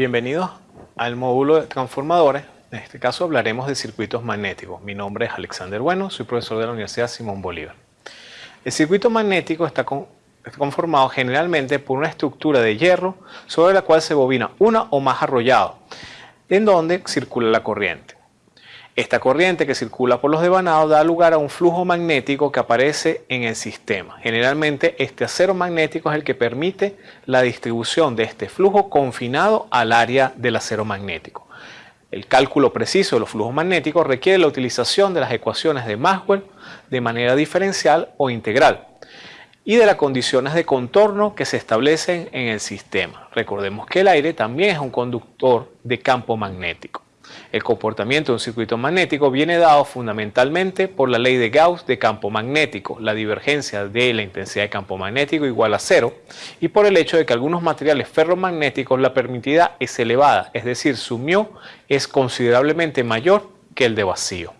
Bienvenidos al módulo de transformadores. En este caso hablaremos de circuitos magnéticos. Mi nombre es Alexander Bueno, soy profesor de la Universidad Simón Bolívar. El circuito magnético está, conformado generalmente por una estructura de hierro sobre la cual se bobina una o más arrollados, en donde circula la corriente. Esta corriente que circula por los devanados da lugar a un flujo magnético que aparece en el sistema. Generalmente este acero magnético es el que permite la distribución de este flujo confinado al área del acero magnético. El cálculo preciso de los flujos magnéticos requiere la utilización de las ecuaciones de Maxwell de manera diferencial o integral y de las condiciones de contorno que se establecen en el sistema. Recordemos que el aire también es un conductor de campo magnético. El comportamiento de un circuito magnético viene dado fundamentalmente por la ley de Gauss de campo magnético, la divergencia de la intensidad de campo magnético igual a cero, y por el hecho de que algunos materiales ferromagnéticos la permitida es elevada, es decir, su μ es considerablemente mayor que el de vacío.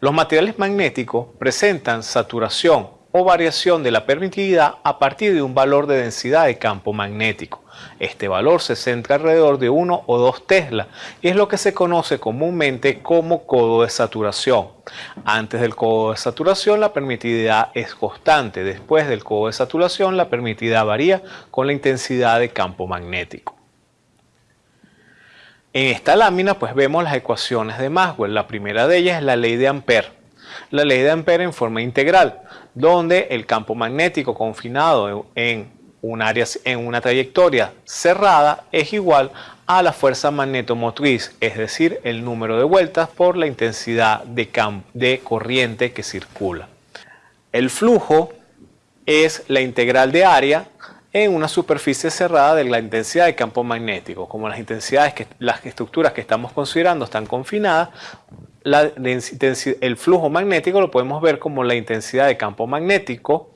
Los materiales magnéticos presentan saturación o variación de la permitividad a partir de un valor de densidad de campo magnético. Este valor se centra alrededor de 1 o 2 Tesla y es lo que se conoce comúnmente como codo de saturación. Antes del codo de saturación la permitividad es constante, después del codo de saturación la permitividad varía con la intensidad de campo magnético. En esta lámina pues vemos las ecuaciones de Maxwell. La primera de ellas es la ley de Ampère. La ley de Ampère en forma integral donde el campo magnético confinado en un área, en una trayectoria cerrada es igual a la fuerza magnetomotriz, es decir, el número de vueltas por la intensidad de, de corriente que circula. El flujo es la integral de área en una superficie cerrada de la intensidad de campo magnético. Como las intensidades, que, las estructuras que estamos considerando están confinadas, el flujo magnético lo podemos ver como la intensidad de campo magnético,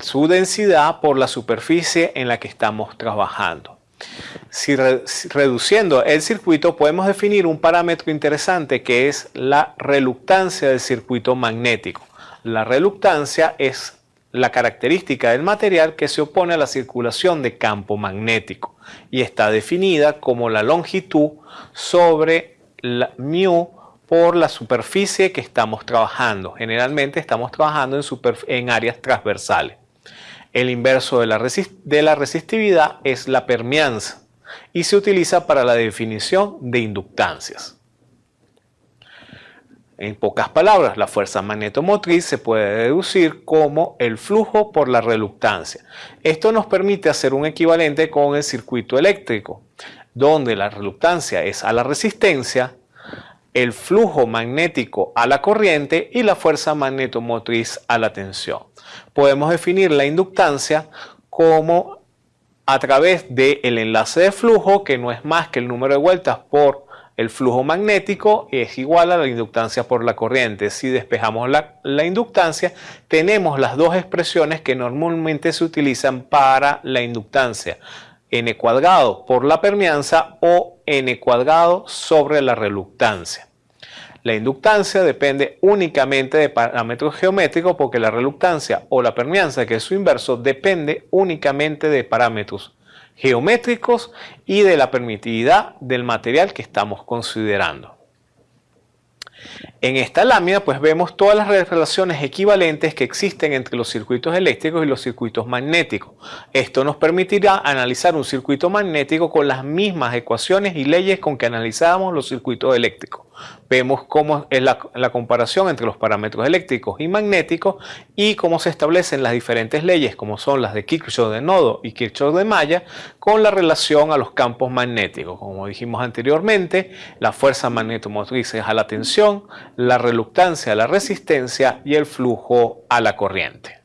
su densidad por la superficie en la que estamos trabajando. Si, reduciendo el circuito podemos definir un parámetro interesante que es la reluctancia del circuito magnético. La reluctancia es la característica del material que se opone a la circulación de campo magnético y está definida como la longitud sobre la μ por la superficie que estamos trabajando. Generalmente estamos trabajando en, áreas transversales. El inverso de la, de la resistividad es la permeanza y se utiliza para la definición de inductancias. En pocas palabras, la fuerza magnetomotriz se puede deducir como el flujo por la reluctancia. Esto nos permite hacer un equivalente con el circuito eléctrico, donde la reluctancia es a la resistencia el flujo magnético a la corriente y la fuerza magnetomotriz a la tensión. Podemos definir la inductancia como a través del enlace de flujo, que no es más que el número de vueltas por el flujo magnético, es igual a la inductancia por la corriente. Si despejamos la, la inductancia, tenemos las dos expresiones que normalmente se utilizan para la inductancia n cuadrado por la permeanza o n cuadrado sobre la reluctancia. La inductancia depende únicamente de parámetros geométricos porque la reluctancia o la permeanza, que es su inverso, depende únicamente de parámetros geométricos y de la permitividad del material que estamos considerando. En esta lámina pues vemos todas las relaciones equivalentes que existen entre los circuitos eléctricos y los circuitos magnéticos. Esto nos permitirá analizar un circuito magnético con las mismas ecuaciones y leyes con que analizábamos los circuitos eléctricos. Vemos cómo es la, comparación entre los parámetros eléctricos y magnéticos y cómo se establecen las diferentes leyes como son las de Kirchhoff de nodo y Kirchhoff de malla con la relación a los campos magnéticos. Como dijimos anteriormente, la fuerza magnetomotriz es a la tensión, la reluctancia a la resistencia y el flujo a la corriente.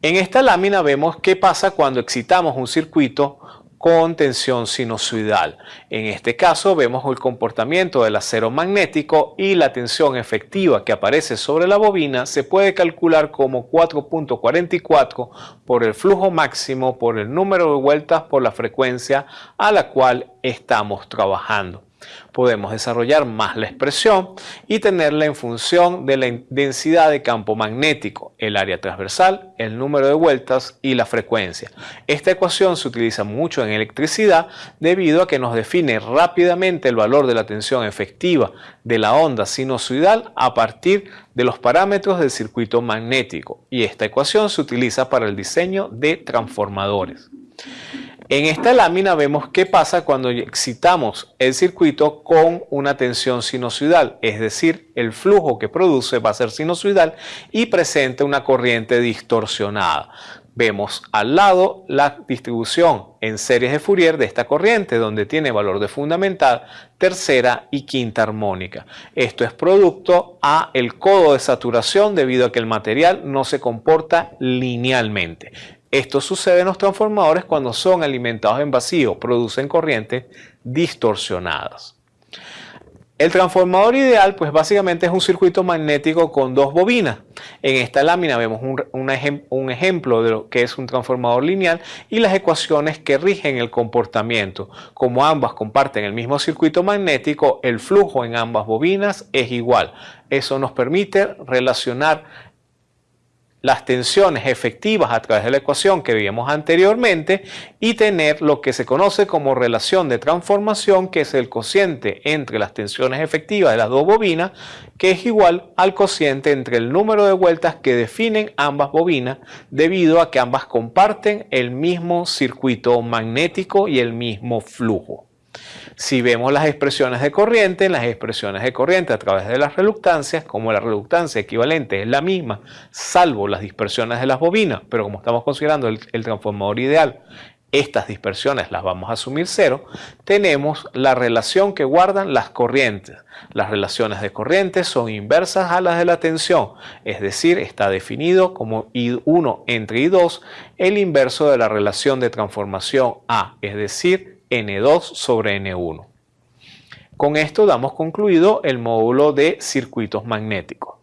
En esta lámina vemos qué pasa cuando excitamos un circuito con tensión sinusoidal. En este caso vemos el comportamiento del acero magnético y la tensión efectiva que aparece sobre la bobina se puede calcular como 4.44 por el flujo máximo por el número de vueltas por la frecuencia a la cual estamos trabajando. Podemos desarrollar más la expresión y tenerla en función de la densidad de campo magnético, el área transversal, el número de vueltas y la frecuencia. Esta ecuación se utiliza mucho en electricidad debido a que nos define rápidamente el valor de la tensión efectiva de la onda sinusoidal a partir de los parámetros del circuito magnético y esta ecuación se utiliza para el diseño de transformadores. En esta lámina vemos qué pasa cuando excitamos el circuito con una tensión sinusoidal, es decir, el flujo que produce va a ser sinusoidal y presenta una corriente distorsionada. Vemos al lado la distribución en series de Fourier de esta corriente, donde tiene valor de fundamental, tercera y quinta armónica. Esto es producto a el codo de saturación debido a que el material no se comporta linealmente. Esto sucede en los transformadores cuando son alimentados en vacío, producen corrientes distorsionadas. El transformador ideal, pues básicamente es un circuito magnético con dos bobinas. En esta lámina vemos un, ejemplo de lo que es un transformador lineal y las ecuaciones que rigen el comportamiento. Como ambas comparten el mismo circuito magnético, el flujo en ambas bobinas es igual. Eso nos permite relacionar las tensiones efectivas a través de la ecuación que vimos anteriormente y tener lo que se conoce como relación de transformación que es el cociente entre las tensiones efectivas de las dos bobinas que es igual al cociente entre el número de vueltas que definen ambas bobinas debido a que ambas comparten el mismo circuito magnético y el mismo flujo. Si vemos las expresiones de corriente, las expresiones de corriente a través de las reluctancias, como la reluctancia equivalente es la misma, salvo las dispersiones de las bobinas, pero como estamos considerando el, transformador ideal, estas dispersiones las vamos a asumir cero, tenemos la relación que guardan las corrientes. Las relaciones de corriente son inversas a las de la tensión, es decir, está definido como I1 entre I2 el inverso de la relación de transformación A, es decir, N2 sobre N1. Con esto damos concluido el módulo de circuitos magnéticos.